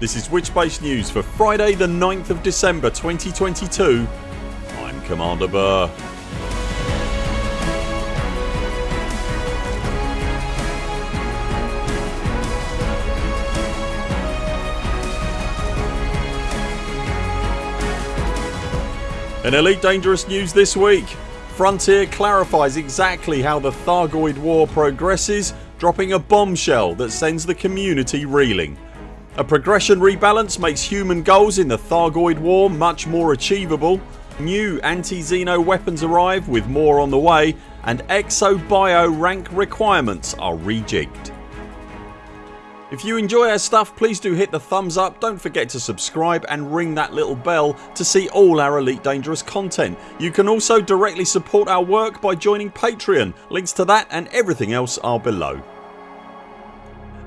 This is Witchbase News for Friday the 9th of December 2022. I'm Commander Buur. In Elite Dangerous news this week Frontier clarifies exactly how the Thargoid war progresses dropping a bombshell that sends the community reeling. A progression rebalance makes human goals in the Thargoid war much more achievable. New anti-Xeno weapons arrive with more on the way and Exo-Bio rank requirements are rejigged. If you enjoy our stuff please do hit the thumbs up, don't forget to subscribe and ring that little bell to see all our Elite Dangerous content. You can also directly support our work by joining Patreon. Links to that and everything else are below.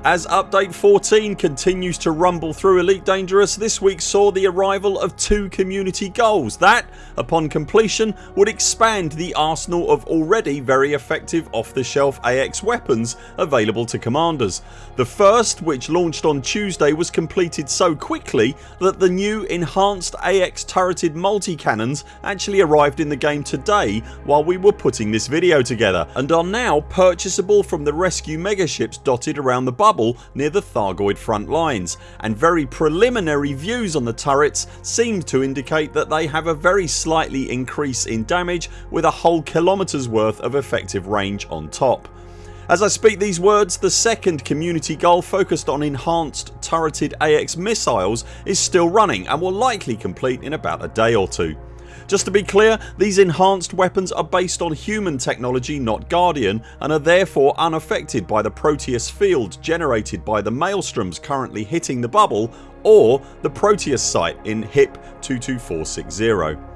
As update 14 continues to rumble through Elite Dangerous this week saw the arrival of two community goals that, upon completion, would expand the arsenal of already very effective off the shelf AX weapons available to commanders. The first which launched on Tuesday was completed so quickly that the new enhanced AX turreted multi-cannons actually arrived in the game today while we were putting this video together and are now purchasable from the rescue megaships dotted around the bubble near the Thargoid front lines and very preliminary views on the turrets seem to indicate that they have a very slightly increase in damage with a whole kilometers worth of effective range on top. As I speak these words the second community goal focused on enhanced turreted AX missiles is still running and will likely complete in about a day or two. Just to be clear these enhanced weapons are based on human technology not Guardian and are therefore unaffected by the Proteus field generated by the maelstroms currently hitting the bubble or the Proteus site in HIP 22460.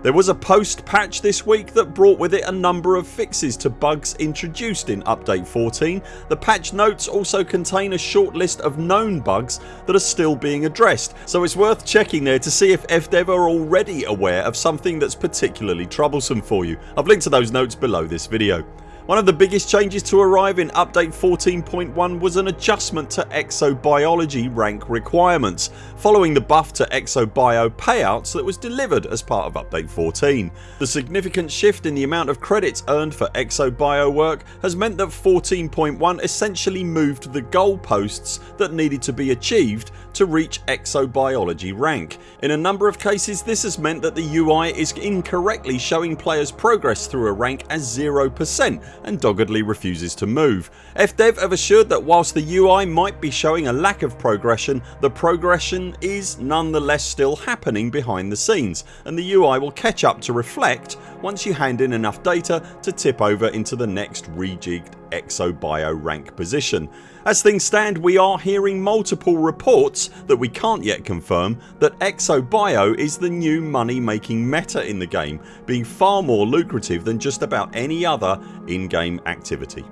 There was a post patch this week that brought with it a number of fixes to bugs introduced in update 14. The patch notes also contain a short list of known bugs that are still being addressed so it's worth checking there to see if FDev are already aware of something that's particularly troublesome for you. I've linked to those notes below this video. One of the biggest changes to arrive in update 14.1 was an adjustment to exobiology rank requirements following the buff to exobio payouts that was delivered as part of update 14. The significant shift in the amount of credits earned for exobio work has meant that 14.1 essentially moved the goalposts that needed to be achieved to reach exobiology rank. In a number of cases this has meant that the UI is incorrectly showing players progress through a rank as 0% and doggedly refuses to move. FDev have assured that whilst the UI might be showing a lack of progression the progression is nonetheless still happening behind the scenes and the UI will catch up to reflect once you hand in enough data to tip over into the next rejigged exobio rank position. As things stand we are hearing multiple reports that we can't yet confirm that exobio is the new money making meta in the game being far more lucrative than just about any other in-game activity.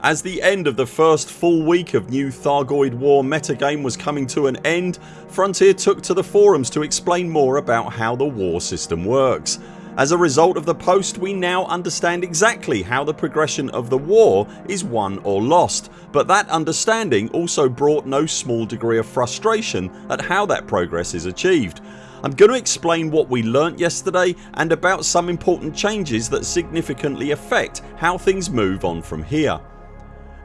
As the end of the first full week of new Thargoid War metagame was coming to an end Frontier took to the forums to explain more about how the war system works. As a result of the post we now understand exactly how the progression of the war is won or lost but that understanding also brought no small degree of frustration at how that progress is achieved. I'm going to explain what we learnt yesterday and about some important changes that significantly affect how things move on from here.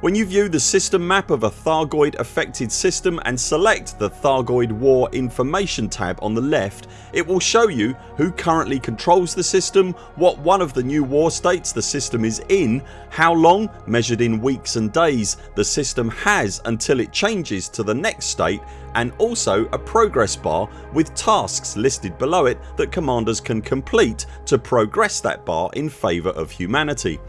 When you view the system map of a Thargoid affected system and select the Thargoid War information tab on the left it will show you who currently controls the system, what one of the new war states the system is in, how long measured in weeks and days the system has until it changes to the next state and also a progress bar with tasks listed below it that commanders can complete to progress that bar in favour of humanity.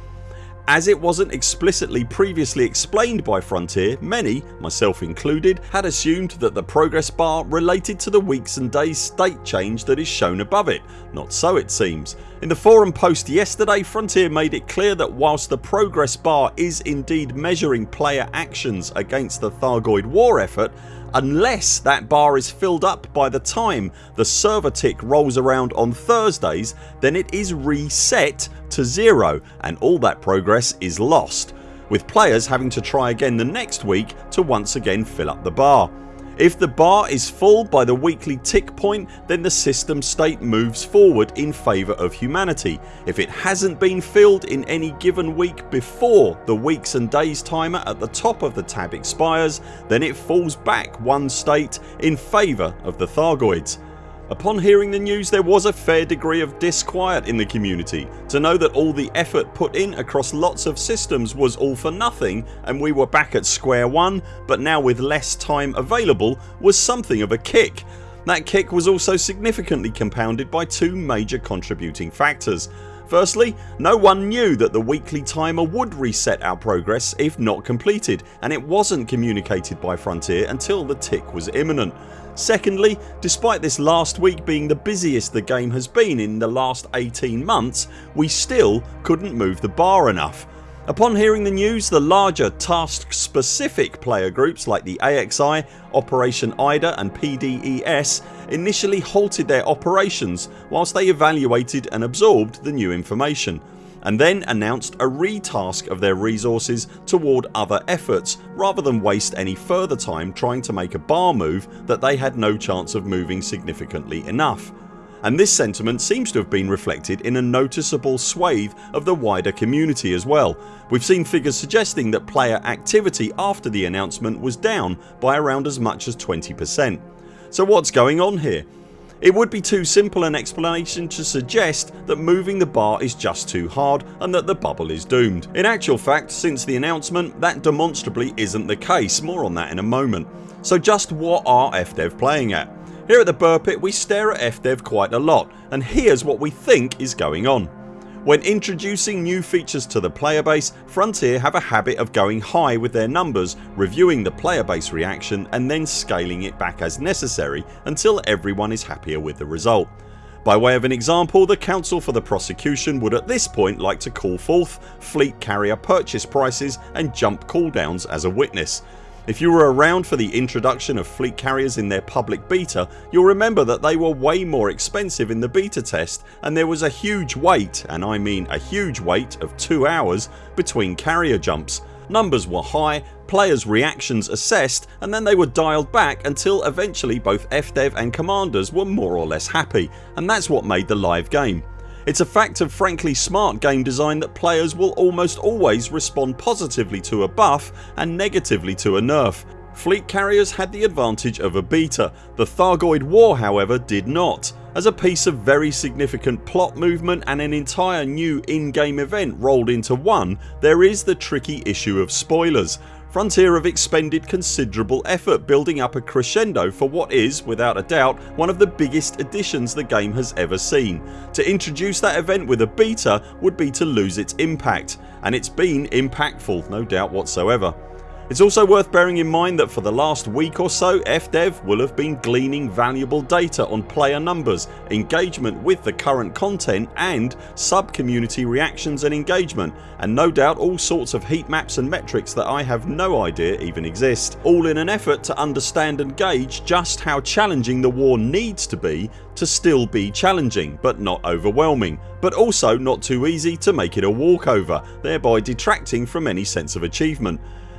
As it wasn't explicitly previously explained by Frontier many, myself included, had assumed that the progress bar related to the weeks and days state change that is shown above it. Not so it seems. In the forum post yesterday Frontier made it clear that whilst the progress bar is indeed measuring player actions against the Thargoid war effort unless that bar is filled up by the time the server tick rolls around on Thursdays then it is reset to zero and all that progress is lost with players having to try again the next week to once again fill up the bar. If the bar is full by the weekly tick point then the system state moves forward in favour of humanity. If it hasn't been filled in any given week before the weeks and days timer at the top of the tab expires then it falls back one state in favour of the Thargoids. Upon hearing the news there was a fair degree of disquiet in the community to know that all the effort put in across lots of systems was all for nothing and we were back at square one but now with less time available was something of a kick. That kick was also significantly compounded by two major contributing factors. Firstly no one knew that the weekly timer would reset our progress if not completed and it wasn't communicated by Frontier until the tick was imminent. Secondly despite this last week being the busiest the game has been in the last 18 months we still couldn't move the bar enough. Upon hearing the news the larger task specific player groups like the AXI, Operation IDA and PDES initially halted their operations whilst they evaluated and absorbed the new information and then announced a retask of their resources toward other efforts rather than waste any further time trying to make a bar move that they had no chance of moving significantly enough and this sentiment seems to have been reflected in a noticeable swathe of the wider community as well. We've seen figures suggesting that player activity after the announcement was down by around as much as 20%. So what's going on here? It would be too simple an explanation to suggest that moving the bar is just too hard and that the bubble is doomed. In actual fact since the announcement that demonstrably isn't the case, more on that in a moment. So just what are FDev playing at? Here at the Buur Pit we stare at FDev quite a lot and here's what we think is going on. When introducing new features to the player base Frontier have a habit of going high with their numbers, reviewing the player base reaction and then scaling it back as necessary until everyone is happier with the result. By way of an example the counsel for the prosecution would at this point like to call forth fleet carrier purchase prices and jump cooldowns as a witness if you were around for the introduction of fleet carriers in their public beta you'll remember that they were way more expensive in the beta test and there was a huge wait and I mean a huge wait of 2 hours between carrier jumps. Numbers were high, players reactions assessed and then they were dialed back until eventually both FDev and commanders were more or less happy and that's what made the live game. It's a fact of frankly smart game design that players will almost always respond positively to a buff and negatively to a nerf. Fleet carriers had the advantage of a beta. The Thargoid War however did not. As a piece of very significant plot movement and an entire new in-game event rolled into one there is the tricky issue of spoilers. Frontier have expended considerable effort building up a crescendo for what is, without a doubt, one of the biggest additions the game has ever seen. To introduce that event with a beta would be to lose its impact and it's been impactful no doubt whatsoever. It's also worth bearing in mind that for the last week or so FDev will have been gleaning valuable data on player numbers, engagement with the current content and sub community reactions and engagement and no doubt all sorts of heat maps and metrics that I have no idea even exist. All in an effort to understand and gauge just how challenging the war needs to be to still be challenging but not overwhelming but also not too easy to make it a walkover thereby detracting from any sense of achievement.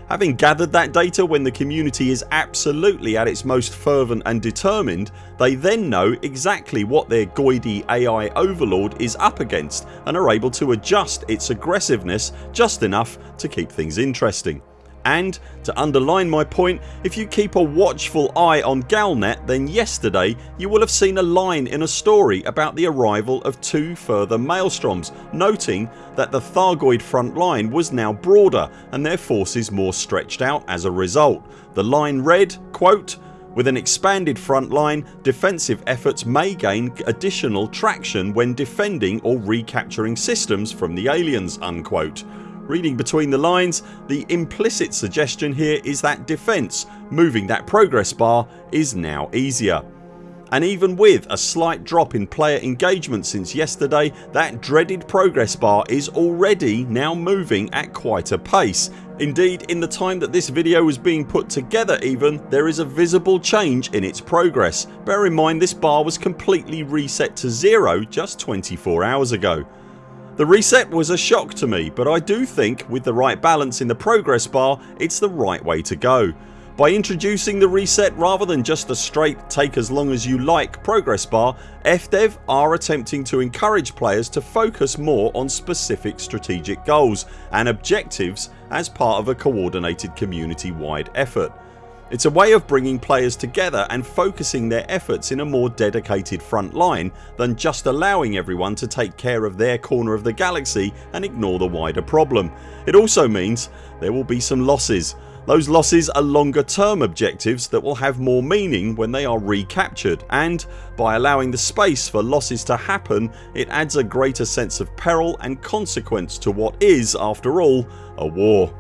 Having gathered that data when the community is absolutely at its most fervent and determined they then know exactly what their goidy AI overlord is up against and are able to adjust its aggressiveness just enough to keep things interesting. And to underline my point if you keep a watchful eye on Galnet then yesterday you will have seen a line in a story about the arrival of two further Maelstroms noting that the Thargoid front line was now broader and their forces more stretched out as a result. The line read quote with an expanded front line defensive efforts may gain additional traction when defending or recapturing systems from the aliens unquote. Reading between the lines the implicit suggestion here is that defence, moving that progress bar is now easier. And even with a slight drop in player engagement since yesterday that dreaded progress bar is already now moving at quite a pace. Indeed in the time that this video was being put together even there is a visible change in its progress. Bear in mind this bar was completely reset to zero just 24 hours ago. The reset was a shock to me but I do think with the right balance in the progress bar it's the right way to go. By introducing the reset rather than just a straight take as long as you like progress bar FDev are attempting to encourage players to focus more on specific strategic goals and objectives as part of a coordinated community wide effort. It's a way of bringing players together and focusing their efforts in a more dedicated front line than just allowing everyone to take care of their corner of the galaxy and ignore the wider problem. It also means there will be some losses those losses are longer term objectives that will have more meaning when they are recaptured and by allowing the space for losses to happen it adds a greater sense of peril and consequence to what is after all a war.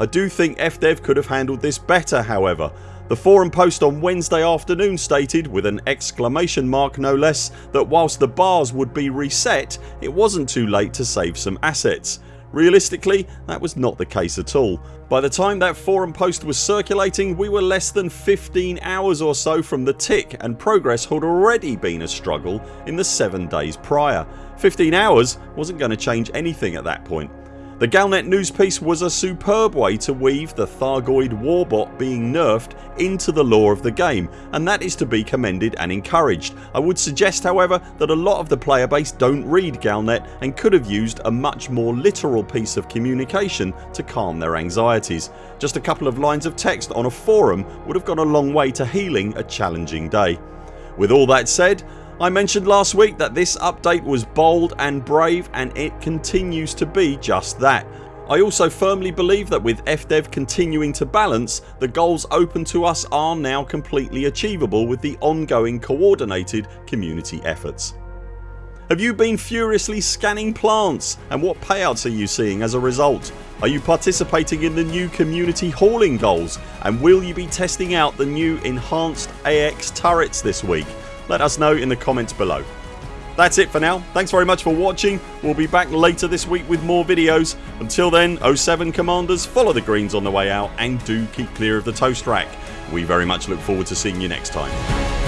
I do think FDev could have handled this better however. The forum post on Wednesday afternoon stated with an exclamation mark no less that whilst the bars would be reset it wasn't too late to save some assets. Realistically that was not the case at all. By the time that forum post was circulating we were less than 15 hours or so from the tick and progress had already been a struggle in the 7 days prior. 15 hours wasn't going to change anything at that point. The Galnet news piece was a superb way to weave the Thargoid warbot being nerfed into the lore of the game and that is to be commended and encouraged. I would suggest however that a lot of the player base don't read Galnet and could have used a much more literal piece of communication to calm their anxieties. Just a couple of lines of text on a forum would have gone a long way to healing a challenging day. With all that said I mentioned last week that this update was bold and brave and it continues to be just that. I also firmly believe that with FDev continuing to balance the goals open to us are now completely achievable with the ongoing coordinated community efforts. Have you been furiously scanning plants and what payouts are you seeing as a result? Are you participating in the new community hauling goals and will you be testing out the new enhanced AX turrets this week? Let us know in the comments below. That's it for now. Thanks very much for watching. We'll be back later this week with more videos. Until then 0 7 CMDRs follow the greens on the way out and do keep clear of the toast rack. We very much look forward to seeing you next time.